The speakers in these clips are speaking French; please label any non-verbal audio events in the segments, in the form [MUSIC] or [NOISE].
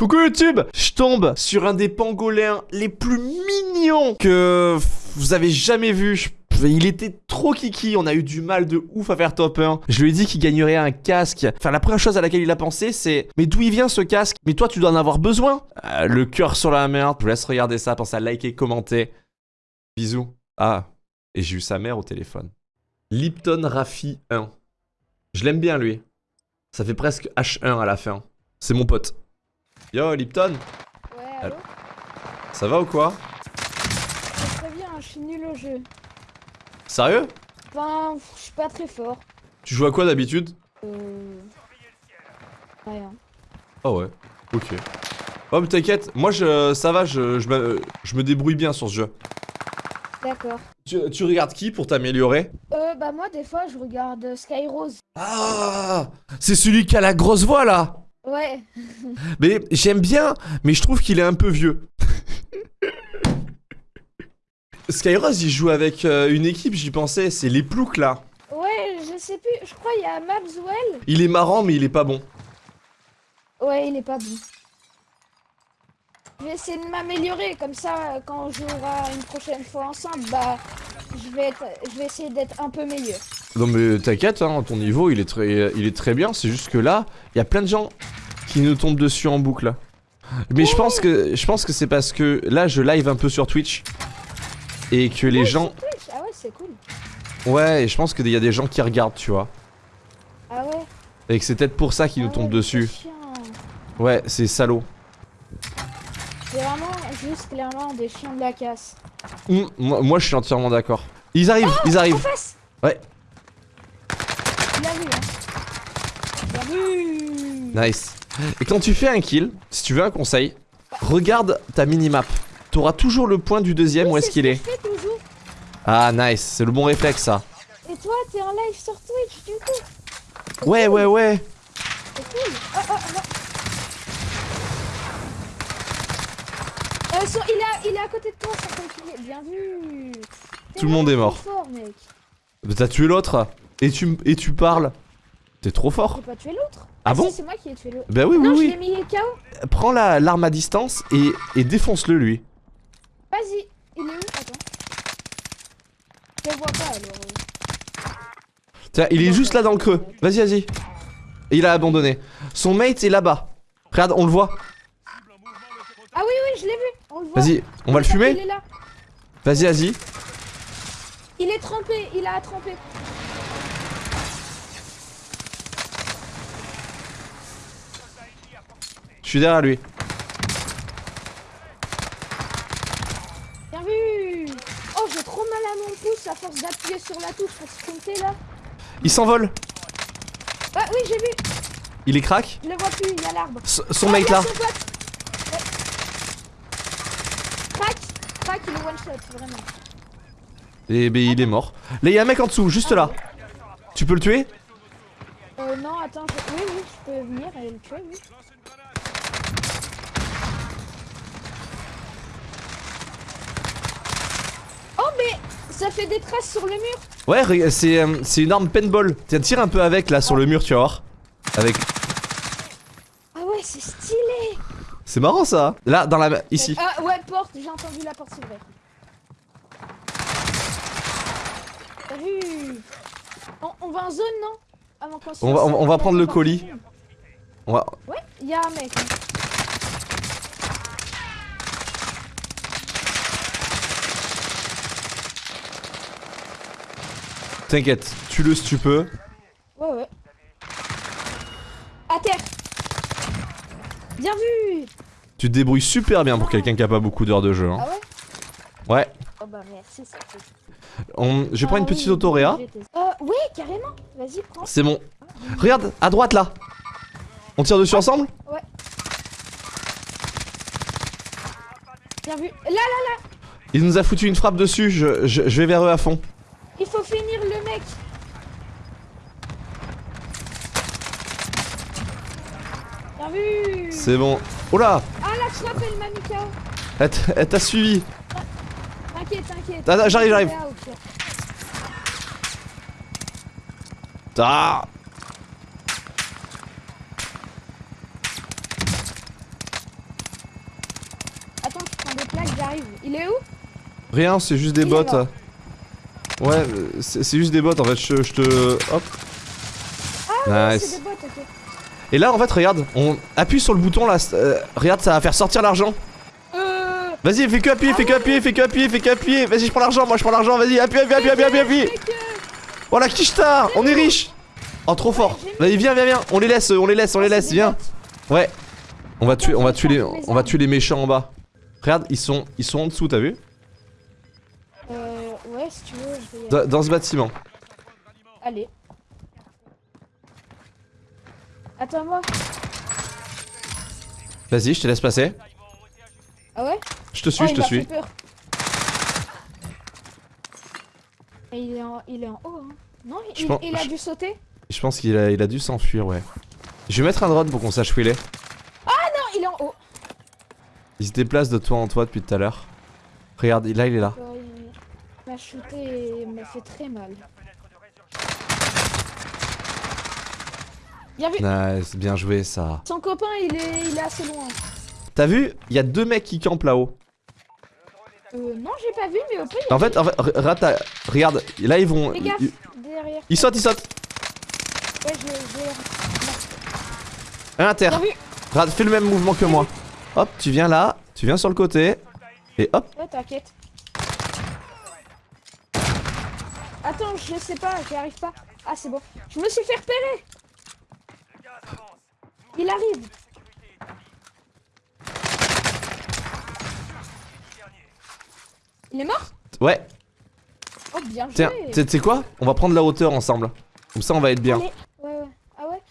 Coucou YouTube Je tombe sur un des pangolins les plus mignons que vous avez jamais vu. Il était trop kiki, on a eu du mal de ouf à faire top 1. Je lui ai dit qu'il gagnerait un casque. Enfin, la première chose à laquelle il a pensé, c'est Mais d'où il vient ce casque? Mais toi, tu dois en avoir besoin Euh, Le cœur sur la merde. Je vous laisse regarder ça, pensez à liker, commenter. Bisous. Ah, et j'ai eu sa mère au téléphone. Lipton Raffi 1. Je l'aime bien, lui. Ça fait presque H1 à la fin. C'est mon pote. Yo, Lipton Ouais, allô Ça va ou quoi Très bien, je suis nul au jeu. Sérieux Enfin, je suis pas très fort. Tu joues à quoi d'habitude Euh... Rien. Ah ouais, ok. Oh mais t'inquiète, moi je, ça va, je, je, me, je me débrouille bien sur ce jeu. D'accord. Tu, tu regardes qui pour t'améliorer Euh, bah moi, des fois, je regarde euh, Skyrose. Ah C'est celui qui a la grosse voix là Ouais. Mais j'aime bien, mais je trouve qu'il est un peu vieux. Skyrose il joue avec euh, une équipe, j'y pensais, c'est les ploucs là. Ouais, je sais plus, je crois il y a Mabswell. Il est marrant mais il est pas bon. Ouais, il est pas bon. Je vais essayer de m'améliorer, comme ça, quand on jouera une prochaine fois ensemble, bah, je vais, être, je vais essayer d'être un peu meilleur. Non mais t'inquiète, hein, ton niveau il est très, il est très bien, c'est juste que là, il y a plein de gens qui nous tombent dessus en boucle. Mais je pense que je pense que c'est parce que là je live un peu sur Twitch et que les Ouais, gens Twitch. Ah ouais, c'est cool. ouais, et je pense qu'il y a des gens qui regardent, tu vois. Ah ouais. Et que c'est peut-être pour ça qu'ils nous ah tombent ouais, dessus. Ouais, c'est salaud. C'est vraiment juste clairement des chiens de la casse. Hum, moi, moi, je suis entièrement d'accord. Ils arrivent, ils En arrivent. face Ouais. Il a vu, hein. Il a vu Nice. Et quand tu fais un kill, si tu veux un conseil, regarde ta minimap. T'auras toujours le point du deuxième Oui, où est-ce qu'il ce est. fais. Ah nice, c'est le bon réflexe ça. Et toi, t'es en live sur Twitch, du coup. Ouais, ouais, ouais. C'est cool. Oh, oh, non. Euh, sur- il, est à, il est à côté de toi, sans calculer. Bien vu. Tout le monde est mort. T'as tué l'autre et tu, et tu parles. T'es trop fort. J'ai pas tué l'autre. Ah bon si, C'est moi qui ai tué l'autre. Bah oui, non, je oui, l'ai mis KO. oui. Prends la- l'arme à distance et, et défonce-le lui. Vas-y. Il est où? Attends. Je le vois pas alors. euh. Tiens, il est juste là dans le creux. Vas-y, vas-y. Il a abandonné. Son mate est là-bas. Regarde, on le voit. Ah oui, oui, je l'ai vu. On le voit. Vas-y, on va le fumer. Vas-y, vas-y. Il est trempé. Il a trempé. Je suis derrière lui. Bien vu. Oh, j'ai trop mal à mon pouce à force d'appuyer sur la touche pour sprinter là. Il s'envole. Ah oui, j'ai vu. Il est crack. Je le vois plus. Il y a l'arbre. Son Oh, mate il y a là. son pote. Ouais. Crac. Crack, il est one shot, vraiment. Et ben il est mort. Là, il y a un mec en dessous, juste là. Tu peux le tuer? Euh, non, attends. je- Oui, oui, je peux venir et le tuer, oui. Oh, mais ça fait des traces sur le mur. Ouais, c'est euh, c'est une arme paintball. Tiens, tire un peu avec là sur le mur, tu vas voir. Avec. Ah ouais, c'est stylé. C'est marrant ça. Là, dans la. Ici. Ah ouais, porte. J'ai entendu la porte s'ouvrir. T'as vu? On, on va en zone, non? Avant On va- on va- on va prendre le colis. On va. Ouais, il y a un mec. T'inquiète, tue-le si tu peux. Ouais, ouais. À terre. Bien vu. Tu te débrouilles super bien pour quelqu'un qui a pas beaucoup d'heures de jeu. Hein. Ah ouais Ouais. Oh bah merci, ça. On... Je vais prendre une Ah petite oui, autoréa. Euh, ouais, carrément. Vas-y, prends. C'est bon. Regarde, à droite là. On tire dessus ensemble Ouais. Bien vu. Là, là, là. Il nous a foutu une frappe dessus. Je, je, je vais vers eux à fond. Il faut finir le mec. Bien vu. C'est bon. Oh là Ah, la trappe, elle t'a suivi. T'inquiète, t'inquiète. Ah, j'arrive, j'arrive. Ah, ok. Ah plaque, j'arrive. Il est où? Rien, c'est juste des mort. Ouais, c'est juste des bots en fait. Je, je te. Hop. Ah, nice. c'est des bots, ok. Et là, en fait, regarde, on appuie sur le bouton là. euh, regarde, ça va faire sortir l'argent. Euh. Vas-y, fais que appuyer, Ah fais que ouais. appuyer, fais que appuyer, fais que appuyer. Vas-y, je prends l'argent, moi je prends l'argent. Vas-y, appuie, appuie, appuie, appuie, appuie, appuie. Euh, Voilà, Kishta, on est riche. Oh, trop fort. Vas-y, viens, viens, viens. On les laisse, on les laisse, on les ah, laisse, viens. Ouais. On va tuer, on va tuer les, on va tuer les méchants en bas. Regarde, ils sont, ils sont en dessous, t'as vu? Si tu veux, je vais y aller. dans, dans ce bâtiment. Allez. Attends-moi. Vas-y, je te laisse passer. Ah ouais? Je te suis, Oh, je te suis. peur. Et il est en, il est en haut, hein. Non, il, pense- il a dû sauter Je pense qu'il a, il a dû s'enfuir, ouais. Je vais mettre un drone pour qu'on sache où il est. Non, il est en haut. Il se déplace de toi en toi depuis tout à l'heure. Regarde, là il est là. M'a shooté et m'a fait très mal. Bien vu. Nice, bien joué ça. Son copain, il est, il est assez loin. T'as vu Il y a deux mecs qui campent là-haut. Euh, non, j'ai pas vu, mais au y a En fait, en fait, rata- regarde, là ils vont. Fais Ils, gaffe, ils- derrière. ils sautent, ils sautent. Ouais, je, je... À. Regarde, fais le même mouvement que moi. Hop, tu viens là, tu viens sur le côté. Et hop, Ouais, t'inquiète. Attends, je sais pas, j'y arrive pas. Ah, c'est bon. Je me suis fait repérer. Il arrive. Il est mort? Ouais. Oh, bien joué. Tiens, tu sais- quoi? On va prendre la hauteur ensemble. Comme ça on va être bien. Allez. Ouais, ouais. Ah ouais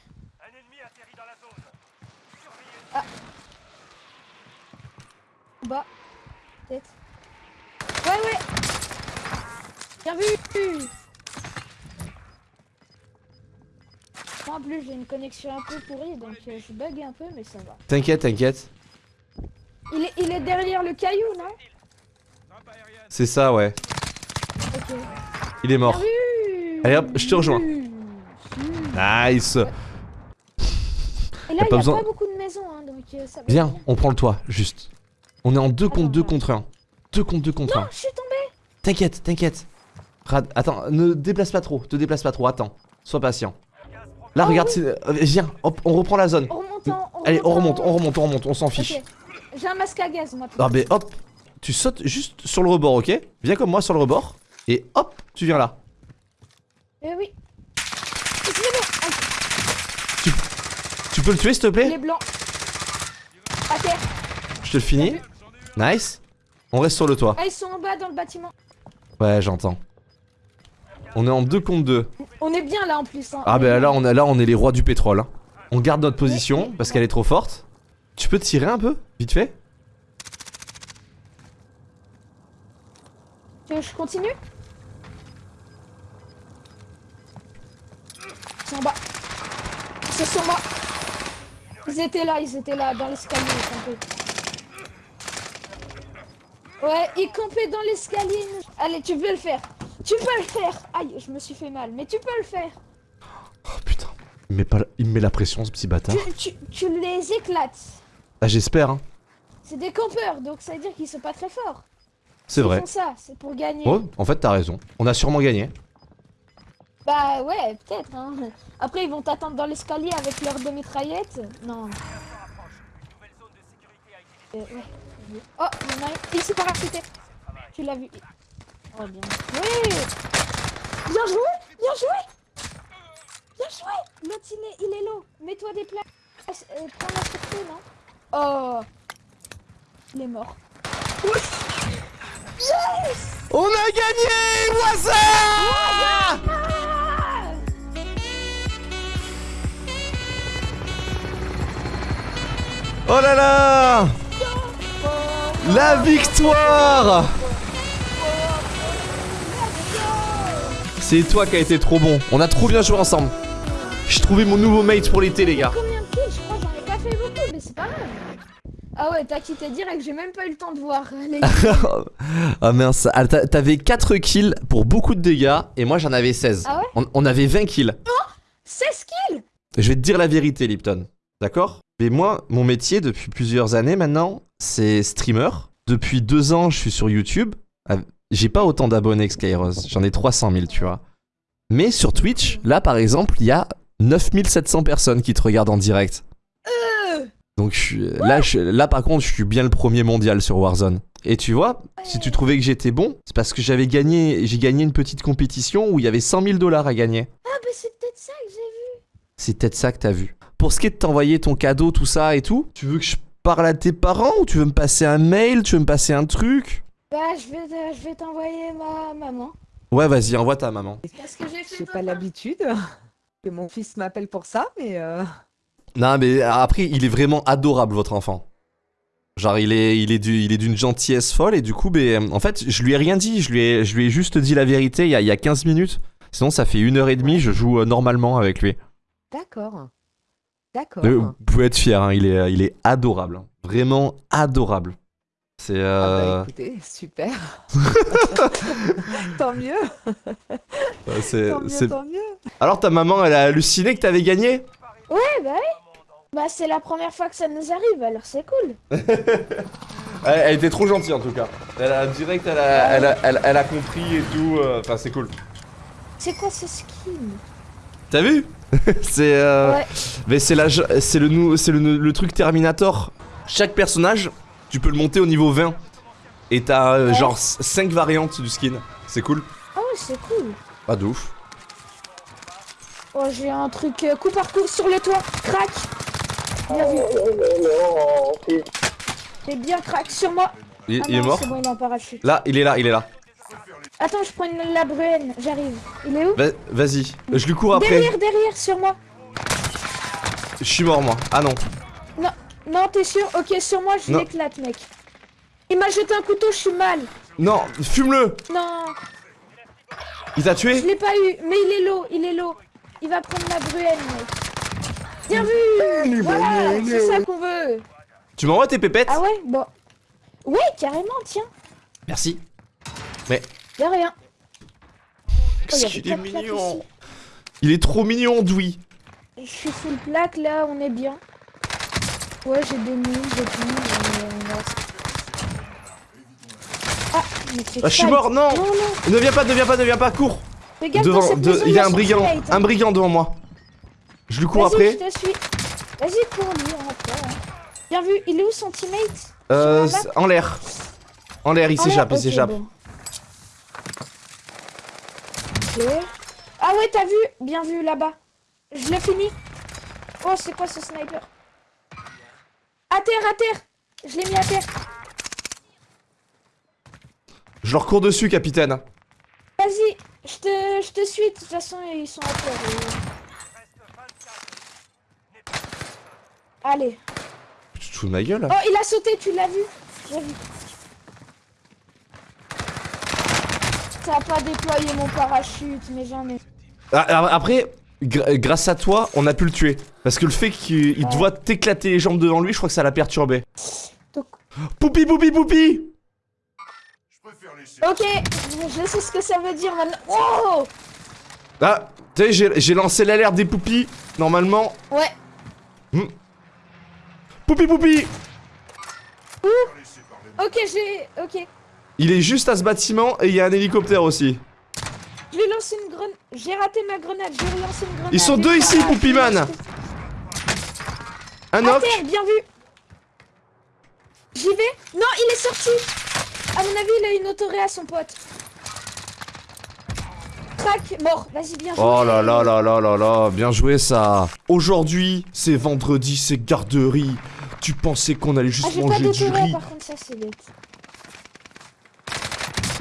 Ah. Bas. Peut-être. Ouais, ouais. Bien vu. En plus, j'ai une connexion un peu pourrie, donc euh, je bug un peu, mais ça va. T'inquiète, t'inquiète. Il est, il est derrière le caillou, non? C'est ça, ouais. Ok. Il est mort. Bien vu. Allez, hop, je te rejoins. Nice. Et là, il y a pas pas, besoin- beaucoup de maisons, hein, donc euh, ça va. Viens, bien. on prend le toit, juste. On est en 2 contre Attends, 2 attends. contre 1. 2 contre 2 contre Non, 1. je suis tombé. T'inquiète, t'inquiète. Rad, attends, ne déplace pas trop, te déplace pas trop, attends. Sois patient. Là, Oh, regarde, oui. euh, viens, hop, on reprend la zone. On remonte en. on Allez, on remonte, on remonte, on remonte, on s'en fiche. J'ai un masque à gaz, moi. Ah, mais hop, tu sautes juste sur le rebord, ok? Viens comme moi sur le rebord. Et hop, tu viens là. Eh oui. Tu peux le tuer, s'il te il plaît est blanc. Je te le finis. Nice. On reste sur le toit. Ah, ils sont en bas dans le bâtiment. Ouais, j'entends. On est en 2 contre 2. On est bien là en plus. Hein. Ah, bah là, on est, là, on est les rois du pétrole. hein. On garde notre position parce qu'elle est trop forte. Tu peux tirer un peu, vite fait? Tu veux que je continue? C'est en bas. C'est sur moi. Ils étaient là, ils étaient là, dans l'escalier, ils campaient. Ouais, ils campaient dans l'escalier. Allez, tu peux le faire? Tu peux le faire. Aïe, je me suis fait mal, mais tu peux le faire. Oh putain. Il me met, pas, la- il me met la pression, ce petit bâtard. Tu, tu, tu les éclates. Ah, j'espère, hein. C'est des campeurs, donc ça veut dire qu'ils sont pas très forts. C'est Ils vrai. font ça, c'est pour gagner. Ouais, en fait, t'as raison. On a sûrement gagné. Bah ouais, peut-être. Hein. Après, ils vont t'attendre dans l'escalier avec leurs deux mitraillettes. Non. Euh, ouais. Oh, il s'est parachuté. Tu l'as vu. Oh, bien. Oui Bien joué Bien joué Bien joué L'autre, il est, il est low. Mets-toi des places. Euh, prends la sûreté, non Oh Il est mort. Yes On a gagné Ah Oh là là La victoire C'est toi qui a été trop bon. On a trop bien joué ensemble. J'ai trouvé mon nouveau mate pour l'été, les gars. Combien de kills Je crois que j'en ai pas fait beaucoup, mais c'est pas grave. Ah ouais, t'as quitté direct, j'ai même pas eu le temps de voir. Les... [LAUGHS] ah mince, Ah, t'a- t'avais 4 kills pour beaucoup de dégâts et moi j'en avais 16. Ah ouais on, on avait 20 kills. 16 kills? Je vais te dire la vérité, Lipton. D'accord? Mais moi, mon métier depuis plusieurs années maintenant, c'est streamer. depuis deux ans, je suis sur YouTube. J'ai pas autant d'abonnés que Skyros. J'en ai 300 000, tu vois. Mais sur Twitch, là par exemple, il y a 9700 personnes qui te regardent en direct. Donc je suis- là, je- là par contre, je suis bien le premier mondial sur Warzone. Et tu vois, si tu trouvais que j'étais bon, c'est parce que j'avais gagné, j'ai gagné une petite compétition où il y avait 100 000 dollars à gagner. Ah, bah c'est peut-être ça que j'ai vu. C'est peut-être ça que t'as vu. Pour ce qui est de t'envoyer ton cadeau, tout ça et tout, tu veux que je parle à tes parents ou tu veux me passer un mail, tu veux me passer un truc? Bah, je vais, je vais t'envoyer ma maman. Ouais, vas-y, envoie ta maman. Parce que j'ai fait J'ai pas l'habitude [LAUGHS] que mon fils m'appelle pour ça, mais euh, Non, mais après, il est vraiment adorable, votre enfant. Genre, il est, il est, du- il est d'une gentillesse folle et du coup, ben, en fait, je lui ai rien dit. Je lui ai, je lui ai juste dit la vérité il y, a, il y a 15 minutes. Sinon, ça fait une heure et demie, je joue euh, normalement avec lui. d'accord. D'accord. Vous pouvez être fier, hein, il, est, il est adorable. hein. Vraiment adorable. C'est. Ah euh, bah écoutez, super. [LAUGHS] tant mieux, c'est- tant mieux, c'est- tant mieux. Alors, ta maman, elle a halluciné que t'avais gagné? Ouais, bah oui. Bah, c'est la première fois que ça nous arrive, alors c'est cool. [LAUGHS] elle, elle était trop gentille en tout cas. Elle a direct, elle a, elle a, elle- elle a compris et tout. euh, Enfin, c'est cool. C'est quoi ce skin? T'as vu? [LAUGHS] C'est. euh, Ouais. Mais c'est la, c'est le, le, le truc Terminator. Chaque personnage, tu peux le monter au niveau 20. Et t'as euh, Ouais. genre 5 variantes du skin. C'est cool. Ah ouais, c'est cool. Pas de ouf. Oh, j'ai un truc euh, coup par coup sur le toit. Crac. Bien vu. T'es bien crack sur moi. Il, Ah il est non, mort C'est bon, il est en parachute. Là, il est là, il est là. Attends, je prends une la bruenne. J'arrive. Il est où Va- Vas-y, je lui cours après. Derrière, derrière, sur moi. Je suis mort moi. Ah non. Non, t'es sûr? Ok, sur moi, je l'éclate, mec. Il m'a jeté un couteau, je suis mal. Non, fume-le Non, Il t'a je tué l'ai pas eu. Mais il est low, il est low. Il va prendre ma bruenne, mec. Bien vu Voilà, c'est ça qu'on veut. Tu m'envoies tes pépettes? Ah ouais Bon. Ouais, carrément, tiens. Merci. De rien. Oh, Qu'est-ce qu'il est mignon. Il est trop mignon, Dewey. Je suis full plaque, là, on est bien. Ouais, j'ai des mines, des on reste. Ah, mais c'est Ah, je suis mort, non Non, non. Ne viens pas, ne viens pas, ne viens pas, cours Fais gaffe, Devant, dans cette de- maison, il y a un brigand, hein. un brigand devant moi. Je lui cours après. je te suis. Vas-y, cours lui après. hein. Bien vu, il est où son teammate? Euh, en l'air. En l'air, il s'échappe, il s'échappe. bon. Ok. Ah ouais, t'as vu? Bien vu là-bas. Je l'ai fini. Oh, c'est quoi ce sniper? À terre, à terre Je l'ai mis à terre. Je leur cours dessus, capitaine. Vas-y, je te, je te suis. De toute façon, ils sont à terre. Allez. Tu te fous de ma gueule Oh, il a sauté, tu l'as vu J'ai vu. Ça a pas déployé mon parachute, mais j'en ai. Ah, alors, Après, grâce à toi, on a pu le tuer. Parce que le fait qu'il il Ouais. doit t'éclater les jambes devant lui, je crois que ça l'a perturbé. Poupi, poupi, poupi Ok, je sais ce que ça veut dire maintenant. Oh Ah, tu sais, j'ai- lancé l'alerte des poupis. Normalement. Ouais. Poupi, poupi Ok, j'ai. Ok. Il est juste à ce bâtiment et il y a un hélicoptère aussi. Je vais lancer une grenade. J'ai raté ma grenade. Je vais relancer une grenade. Ils sont deux ici, ah, Poupy Man. Un knock. terre, bien vu. J'y vais. Non, il est sorti. À mon avis, il a une autoré à son pote. Crac, mort. Vas-y, bien joué. Oh là là là là là là, bien joué ça. Aujourd'hui, c'est vendredi, c'est garderie. Tu pensais qu'on allait Ah, juste pas manger du d'autoré, riz. par contre, ça bête.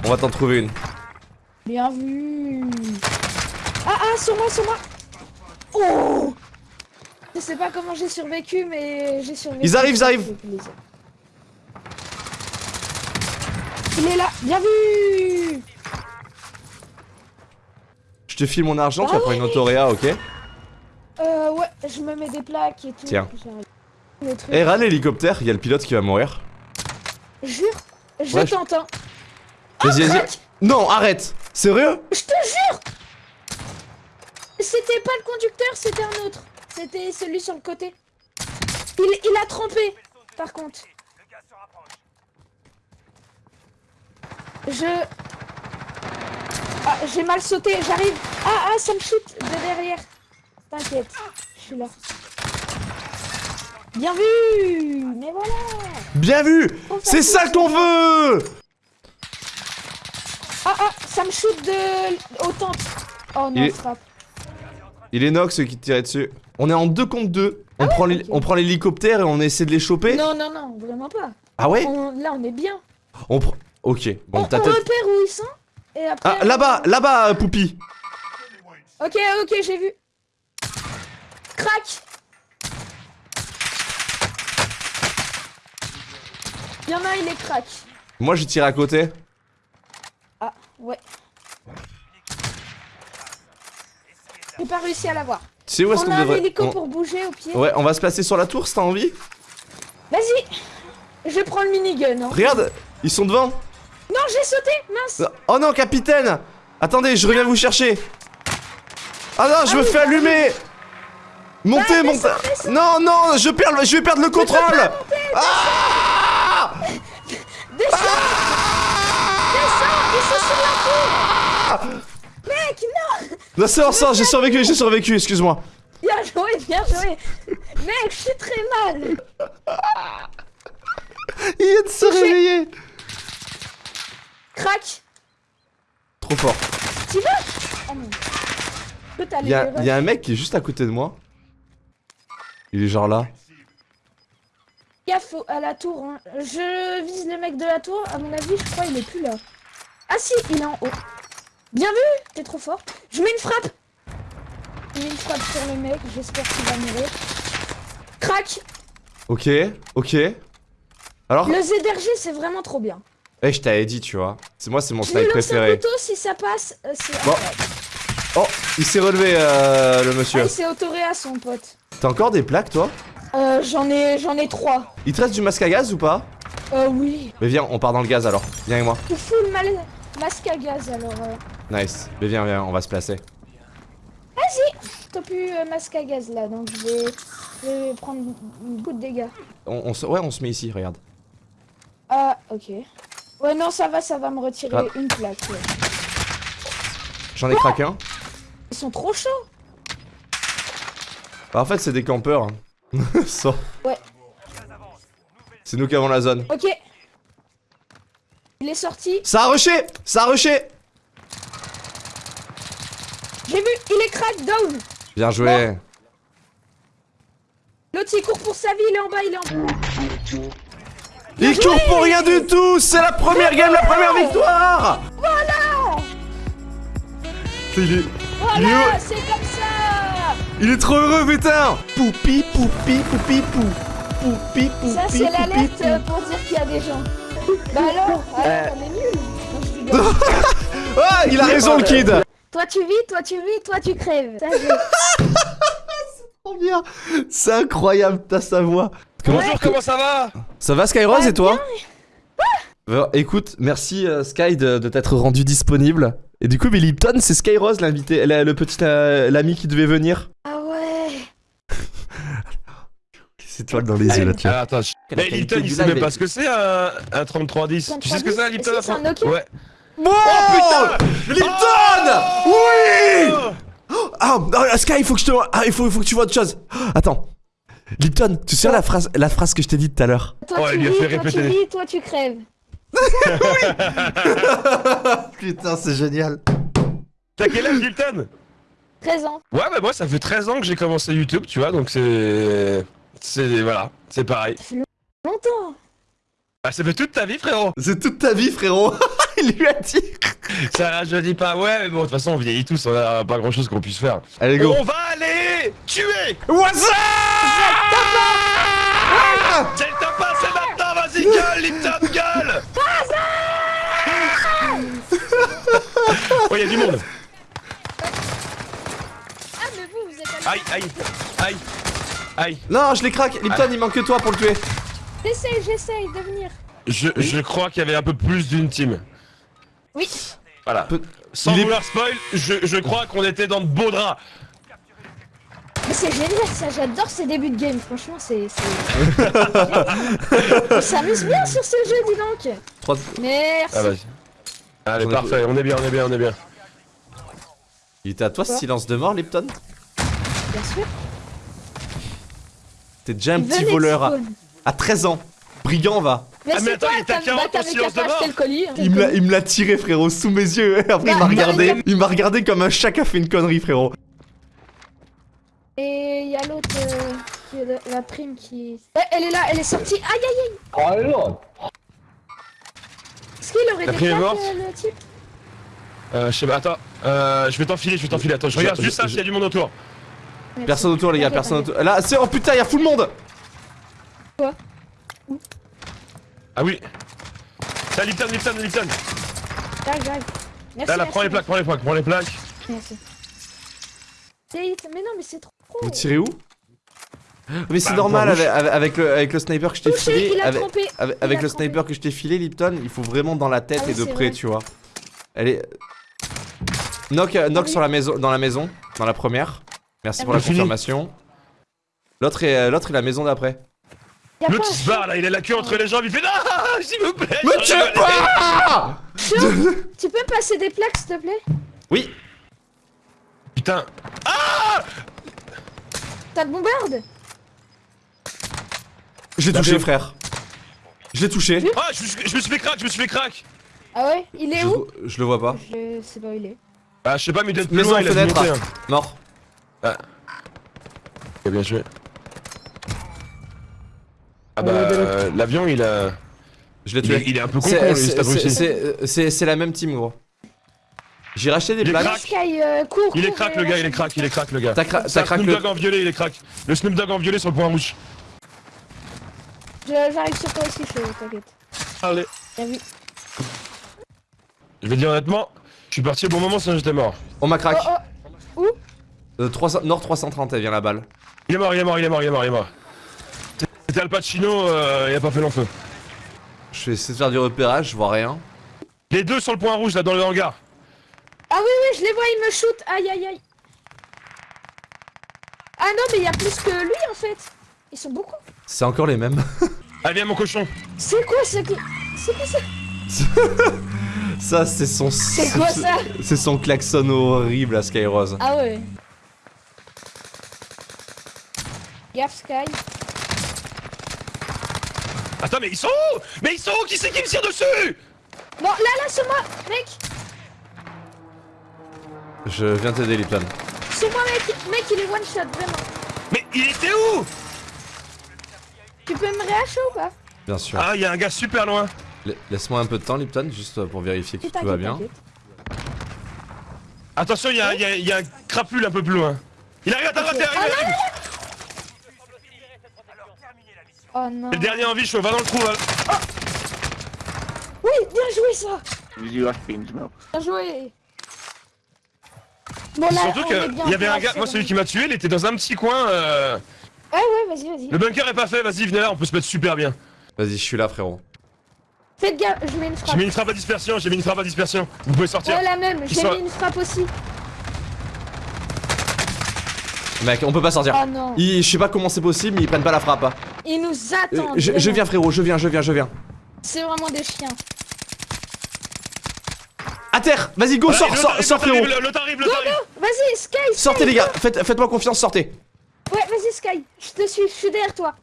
On va t'en trouver une. Bien vu. Ah, ah, sur moi, sur moi. Oh Je sais pas comment j'ai survécu, mais j'ai survécu. Ils arrivent, ils arrivent. Il est là, bien vu Je te file mon argent, tu Ah vas prendre une autoréa, ok Euh, ouais, je me mets des plaques et tout. Tiens. Eh, râle l'hélicoptère, il y a le pilote qui va mourir. Jure, je Ouais, je- tente, hein. Vas-y, vas-y. crac Non, arrête Sérieux? Je te jure C'était pas le conducteur, c'était un autre. C'était celui sur le côté. Il, il a trempé, par contre. Je... Ah, j'ai mal sauté, j'arrive. Ah, ah, ça me shoot de derrière. T'inquiète, je suis là. Bien vu Mais voilà Bien vu C'est ça qu'on veut Ah, ah, ça me shoot de... au temple. Oh non, Il est- frappe. Il est Nox qui tirait dessus. On est en 2 contre 2. On, ok. on prend l'hélicoptère et on essaie de les choper. Non, non, non, vraiment pas. Ah ouais On- là, on est bien. On prend. Ok. Bon, on, ta on tête. repère où ils sont. Et après... Ah, là-bas, là-bas, euh, Poupi. Ok, ok, j'ai vu. Crac Il y en a, il est crack. Moi, j'ai tiré à côté. Ah, ouais. J'ai pas réussi à l'avoir. Tu sais où est-ce On qu'on a un devrait. hélico on- pour bouger au pied. Ouais, on va se placer sur la tour si t'as envie. Vas-y Je prends le minigun. Hein. Regarde, ils sont devant. Non, j'ai sauté Mince Oh non, capitaine Attendez, je reviens vous chercher. Ah non, je Ah me oui, fais bah allumer. Montez, Bah, montez. Non, non, je perds, je vais perdre le contrôle. Ah Descends Descends Ils sont sur la tour Mec, non bon, ça, j'ai survécu, j'ai survécu, excuse-moi. Bien joué, bien joué Mec, je suis très mal Il vient de se réveiller. Crac Trop fort. Tu vas Oh non. Il y, a, les y a un mec qui est juste à côté de moi. Il est genre là. Gaffe à la tour. hein. Je vise le mec de la tour. À mon avis, je crois il est plus là. Ah si, il est en haut. Bien vu T'es trop fort. Je mets une frappe Je mets une frappe sur le mec. J'espère qu'il va mourir. Crac Ok, ok. Alors, Le ZRG, c'est vraiment trop bien. eh, je t'avais dit, tu vois. C'est moi, c'est mon snipe lance un préféré. couteau, si ça passe, euh, c'est... Bon. Oh, il s'est relevé, euh, le Ah, monsieur. il s'est autoré à son pote. T'as encore des plaques, toi? Euh, j'en ai, j'en ai trois. Il te reste du masque à gaz ou pas? Euh, oui. Mais viens, on part dans le gaz alors. Viens avec moi. Je full mal... masque à gaz, alors... euh. Nice. Mais viens, viens, on va se placer. T'as plus euh, masque à gaz, là, donc je vais... Je vais prendre beaucoup de dégâts. On, on se... Ouais, on se met ici, regarde. Ah, ok. Ouais, non, ça va, ça va me retirer Ah. une plaque. ouais. J'en ai craqué un. Ils sont trop chauds. Bah, en fait, c'est des campeurs. hein. [LAUGHS] Ouais. C'est nous qui avons la zone. Ok. Il est sorti. Ça a rushé Ça a rushé J'ai vu, il est crack, down. Bien joué. L'autre, il court pour sa vie, il est en bas, il est en bas. Il court pour rien du tout C'est la première game, la première victoire Voilà Il est... Voilà, c'est comme ça Il est trop heureux, putain Poupi, poupi, poupi, pou. Poupi, poupi, Ça, c'est l'alerte pou. pour dire qu'il y a des gens. Bah alors, alors on est nuls. Non. [LAUGHS] Ah, il a raison, le kid Toi tu vis, toi tu vis, toi tu crèves. Ça, je- [LAUGHS] Trop bien C'est incroyable, ta sa voix Bonjour, comment ça va Ça va, Skyrose, Bah, et toi Euh, Écoute, merci euh, Sky de, de t'être rendu disponible. Et du coup, mais Lipton, c'est Skyrose l'invité, le petit euh, l'ami qui devait venir. Ah ouais. [LAUGHS] C'est toi dans les yeux là, tu vois. Ah, attends, je- La Mais Lipton, il sait même pas ce que c'est un, un 3310. Tu sais ce que c'est un 3310? Lipton c'est un Nokia Ouais. Bon putain Lipton Oh Oui Ah, ah, Sky, il faut que je te ah, il faut, il faut que tu vois autre chose. Attends. Lipton, tu sais la phrase, la phrase que je t'ai dit tout à l'heure? Toi tu il lui a vis, fait toi tu répéter. vis, toi tu crèves. [LAUGHS] Putain, c'est génial. T'as quel âge, Lipton 13 ans. Ouais, bah moi, ça fait 13 ans que j'ai commencé YouTube, tu vois, donc c'est. C'est. Voilà, c'est pareil. Longtemps. Ah, ça fait toute ta vie, frérot C'est toute ta vie, frérot. [LAUGHS] il lui a dit. Ça, je dis pas, ouais, mais bon, de toute façon, on vieillit tous, on a pas grand chose qu'on puisse faire. Allez, go. On va aller tuer What's up? C'est le top 1, c'est maintenant, vas-y, gueule, Lipton, gueule [LAUGHS] Oh, y'a du monde Ah mais vous, vous êtes allé... Aïe, aïe, aïe, aïe. Non, je les craque. Lipton, il manque que toi pour le tuer. J'essaye, j'essaye de venir. Je, je crois qu'il y avait un peu plus d'une team. Oui. Voilà. Sans il est- vouloir spoil, je, je crois qu'on était dans de beaux draps. Mais c'est génial ça, j'adore ces débuts de game, franchement c'est... [LAUGHS] On s'amuse bien sur ce jeu, dis donc Merci Ah, vas-y. Allez, parfait, on est bien, on est bien, on est bien. Il était à toi ce silence de mort, Lipton? Bien sûr. T'es déjà un petit voleur à. À 13 ans. Brigand va. Mais Ah, mais attends, toi, il était à t'as 40 t'avais en silence qu'à de pas acheter mort. le colis. hein. Il me l'a- il me l'a tiré, frérot, sous mes yeux. [LAUGHS] Après, il m'a regardé. Il m'a regardé comme un chat qui a fait une connerie, frérot. Et il y a l'autre, euh, qui est la, la prime qui... Eh, elle est là, elle est sortie. Aïe aïe aïe Est-ce qu'il aurait La des prime est plaques, morte euh, le type Euh, je sais pas, attends. Euh, je vais t'enfiler, je vais t'enfiler. Attends, je Je- regarde je- juste ça je- s'il y a du monde autour. Personne autour, les gars, personne autour. Là, c'est. Oh putain, y'a full monde Ah oui. C'est Lipton, Lipton, Lipton. J'arrive, j'arrive. Merci, Là, là, merci, prends les plaques, prends les plaques, prends les plaques. Merci. Mais non, mais c'est trop. Vous tirez où Mais c'est Bah, normal point avec, avec- le, avec le sniper que je t'ai filé. Avec, le trompé. sniper que je t'ai filé, Lipton, il faut vraiment dans la tête Ah et de près, vrai. tu vois. Elle est. Knock, euh, knock oui. sur la maison, dans la maison, dans la première. Merci Ah pour la confirmation. L'autre est, euh, l'autre est la maison d'après. L'autre il se barre là, il a la queue entre les jambes, il fait Non, [LAUGHS] s'il vous plaît. Me tue pas Tu peux me passer des plaques, s'il te plaît? Oui, Putain. T'as de bombarde? J'ai touché, frère. Je l'ai touché. Ah, je me suis je me suis fait crack, je me suis fait crack. Ah ouais? Il est Je, où? je le vois pas. Je sais pas où il est. Ah, je sais pas, mais il doit être plus loin, il a fenêtre. hein. Mort. Ok, bien joué. Ah bah, euh, l'avion il a. Je l'ai Il est, tué. il est un peu con, C'est- la même team, gros. J'ai racheté des Il est plaques. crack. Sky, euh, cours Il est cours, crack et le gars, lâche il est crack, il est crack le gars. T'as crack Snoop le. Dogg en violet, il est crack. Le Snoop Dogg en violet sur le point rouge. Je- J'arrive sur toi aussi, chaud, t'inquiète. Allez. Je vais dire honnêtement, je suis parti au bon moment sinon j'étais mort. On m'a crack. Oh, oh. Euh, 300 Nord 330, elle vient la balle. Il est mort, il est mort, il est mort, il est mort, il est mort. C'était Al Pacino, euh, il a pas fait long feu. Je vais essayer de faire du repérage, je vois rien. Les deux sur le point rouge là dans le hangar. Ah oui, oui, je les vois, ils me shoot. Aïe, aïe, aïe. Ah non, mais il y a plus que lui en fait. Ils sont beaucoup. C'est encore les mêmes. [LAUGHS] Allez, viens mon cochon. C'est quoi ce que. C'est quoi ça [LAUGHS] Ça, c'est son. C'est quoi ça C'est son klaxon horrible à Skyrose. Ah ouais. Gaffe Sky. Attends, mais ils sont où? Mais ils sont où? Qui c'est qui me tire dessus? Non, là, là, c'est moi, mec. Je viens t'aider, Lipton. C'est moi, mec. Mec, il est one shot, vraiment. Mais il était où? Tu peux me réacher ou pas? Bien sûr. Ah, il y a un gars super loin. La- Laisse-moi un peu de temps, Lipton, juste pour vérifier que tout va bien. Attention, il y a, il y a- il y a un crapule un peu plus loin. Il arrive à ta droite, il arrive, il arrive. Oh non. Le dernier en vie, chaud, va dans le trou. va. Oui, bien joué ça. Bien joué. Bon, là, Surtout qu'il y avait un gars, moi celui qui m'a tué, il était dans un petit coin. euh, Ouais, ouais, vas-y, vas-y. Le bunker est pas fait, vas-y, venez là, on peut se mettre super bien. Vas-y, je suis là, frérot. Faites gaffe, je mets une J'ai frappe. mis une frappe à dispersion, j'ai mis une frappe à dispersion. Vous pouvez sortir. Ouais, la même, j'ai mis une frappe aussi. Mec, on peut pas sortir. Oh non. Ils- je sais pas comment c'est possible, mais ils prennent pas la frappe. Ils nous Euh, attendent. je, je viens, frérot, je viens, je viens, je viens. C'est vraiment des chiens. À terre Vas-y, go, Voilà, sors, l'autre sors, frérot arrive, l'autre arrive. Vas-y, Sky, Sky. Sortez, les gars Faites- Faites-moi confiance, sortez Ouais, vas-y, Sky. Je te suis, je suis derrière toi.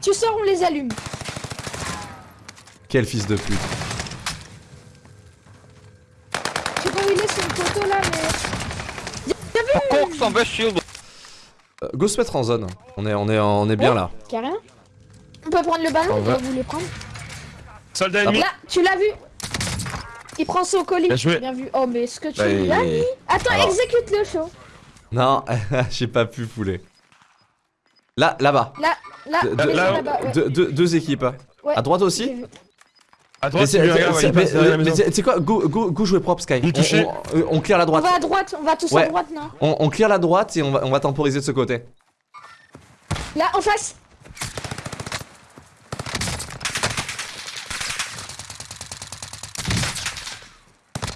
Tu sors, on les allume. Quel fils de pute. Je sais pas où il est, c'est une photo là, mais. Bien vu Cox on best shield. Euh, go se mettre en zone. On est, on est, on est bien Oh. là. Carrément. On peut prendre le ballon, On va. vous voulez prendre Soldat ennemi. Là, tu l'as vu Il prend son colis. Bien joué. Bien vu. Oh, mais ce que tu Bah, lui as il- mis. Attends, Alors. exécute le show. Non, [LAUGHS] j'ai pas pu pouler. Là, là-bas. Là, là, là, là-bas, ouais. Deux, deux- deux équipes. Ouais. À droite aussi. À droite, c'est- c'est quoi go, go, go jouer propre, Sky? On-. On, euh, on clear la On droite. va à droite, on va tous Ouais. à droite, non? On, on clear la droite et on va, on va temporiser de ce côté. Là, en face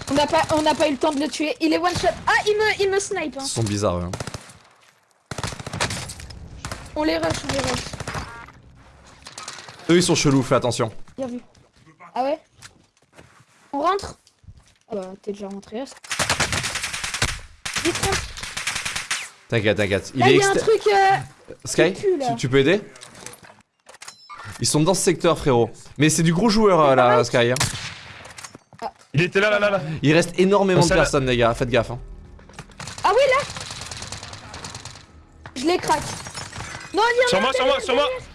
On n'a pas, on n'a pas eu le temps de le tuer. Il est one shot. Ah, il me, il me snipe. Hein. Ils sont bizarres. hein. On les rush, on les rush. Eux, ils sont chelous, fais attention. Bien vu. Ah ouais On rentre Ah bah, t'es déjà rentré. T'inquiète, t'inquiète. Il Là, est il y a un truc. euh, Sky, pue, tu, tu peux aider Ils sont dans ce secteur, frérot. Mais c'est du gros joueur euh, là, Sky. hein. Il était là, là, là, là. Il reste énormément de personnes, les gars. Faites gaffe. hein. Ah oui, là Je les craque. Non, il y en Sur a moi, un sur moi, sur moi. derrière.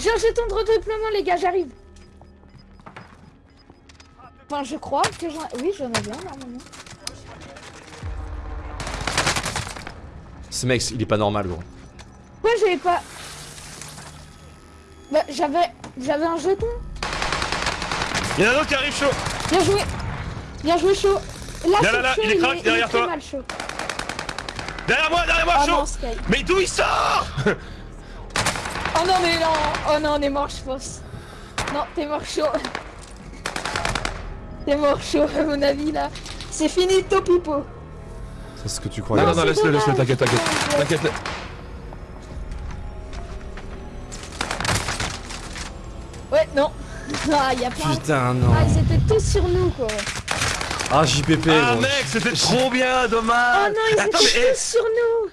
J'ai un jeton de redoublement, les gars, j'arrive. Enfin, je crois que j'en... Oui, j'en avais un, normalement. Ce mec, il est pas normal, gros. Pourquoi j'avais pas... Bah, j'avais... J'avais un jeton. Il y en a un autre qui arrive chaud. Bien joué. Bien joué, chaud. Là, Là, c'est là, là, chaud, il est crack, il derrière est toi. mal chaud. Derrière moi, derrière moi, Oh chaud. non, Sky. Mais d'où il sort? Oh non, mais non. Oh non, on est mort, je pense. Non, t'es mort chaud. T'es mort chaud, à mon avis, là. C'est fini, Topipo. C'est ce que tu crois. Non, non, non, c'est laisse-le, laisse-le, t'inquiète, t'inquiète. Ouais. T'inquiète. Ouais, non. [LAUGHS] Ah, y a plein. Putain, non. Ah, ils étaient tous sur nous, quoi. Ah, JPP, Ah gros. mec, c'était trop bien, Oh dommage. non, ils Attends, étaient mais, eh, tous sur nous.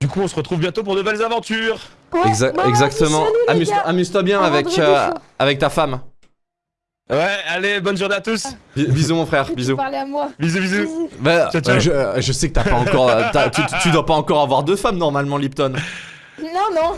Du coup, on se retrouve bientôt pour de belles aventures. Ouais, Exa- bah, exactement. Amuse-toi bien avec, euh, avec ta femme. Ouais, allez, bonne journée à tous. Bi- Bisous, mon frère. Bisous. parlais à moi. Bisous, bisous. Bisous. Bah, Ciao, ciao. euh, je, euh, je sais que t'as pas encore. euh, tu, tu dois pas encore avoir deux femmes normalement, Lipton. Non, non.